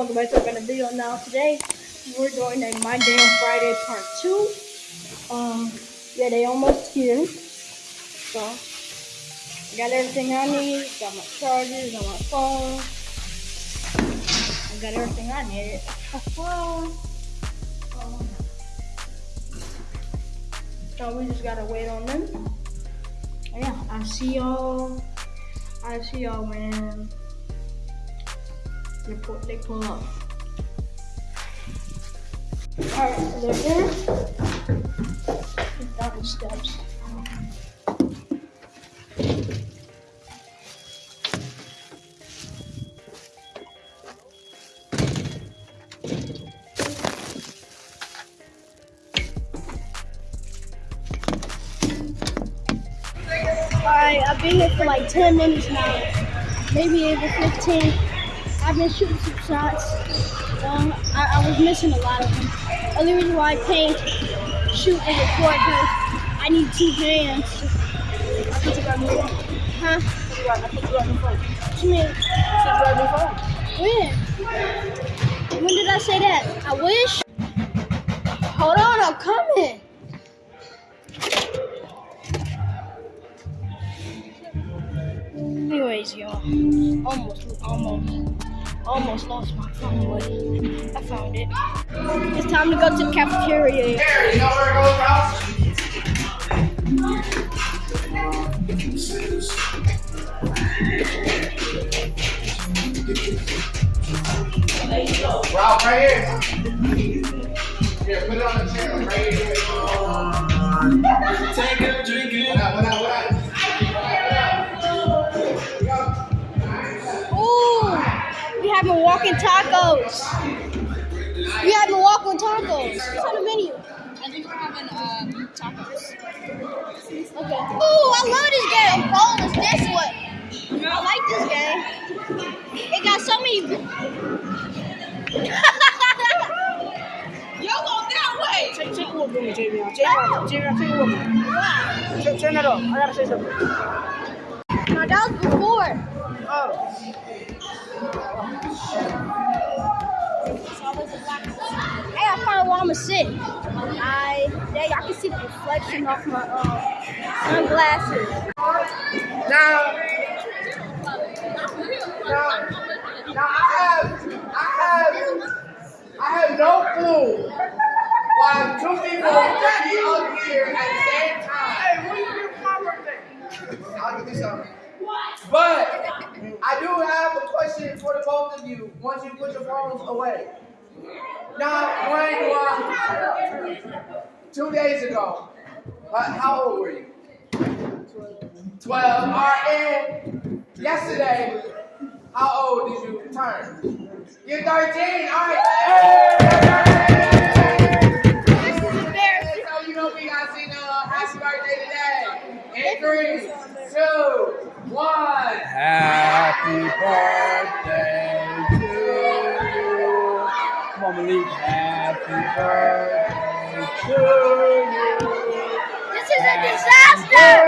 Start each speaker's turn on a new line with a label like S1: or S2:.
S1: Welcome back to another video. Now, today we're doing a My Damn Friday Part 2. Um, yeah, they almost here. So, I got everything I need. Got my chargers, got my phone. I got everything I need. um, so, we just gotta wait on them. Yeah, I see y'all. I see y'all, man. They pull, they pull up. Alright, so they're there. Down the steps. Alright, I've been here for like 10 minutes now. Maybe even 15. I've been shooting some shots. Um, I, I was missing a lot of them. Only reason why I can't shoot and record because I need two hands.
S2: I think you got me.
S1: Huh?
S2: I think you phone.
S1: What you mean? When? When did I say that? I wish. Hold on, I'm coming. Anyways, y'all, almost, almost, almost lost my phone, but I found it. It's time to go to the cafeteria.
S3: Goes, Ralph? Ralph, right here. Here, put it on the chair, right here.
S1: Ooh, we have Milwaukee tacos. We have Milwaukee tacos. What's on the menu?
S4: I think we're having um, tacos.
S1: Okay. Ooh, I love this game. I'm rolling this this way. I like this game. It got so many.
S4: Yo, go that way!
S2: Take, take it with me, Javion. Javion, Javion, take it with me. Turn, turn it up. I gotta say something.
S1: no, that was before.
S2: Oh.
S1: Hey, I found where I'ma sit. I there y'all can see the reflection off my uh, sunglasses.
S3: Now, now, now I have, I have, I have no clue why two people be up here at the same time. Hey, what do you do for my birthday? I'll give you something. But I do have a question for the both of you once you put your phones away. Now, uh, two days ago, uh, how old were you? 12. All right, and yesterday, how old did you turn? You're 13. All right. Got to sing happy birthday today. In three, two, one.
S5: Happy birthday to you. Come on, Malik. Happy birthday to you.
S1: This is a disaster.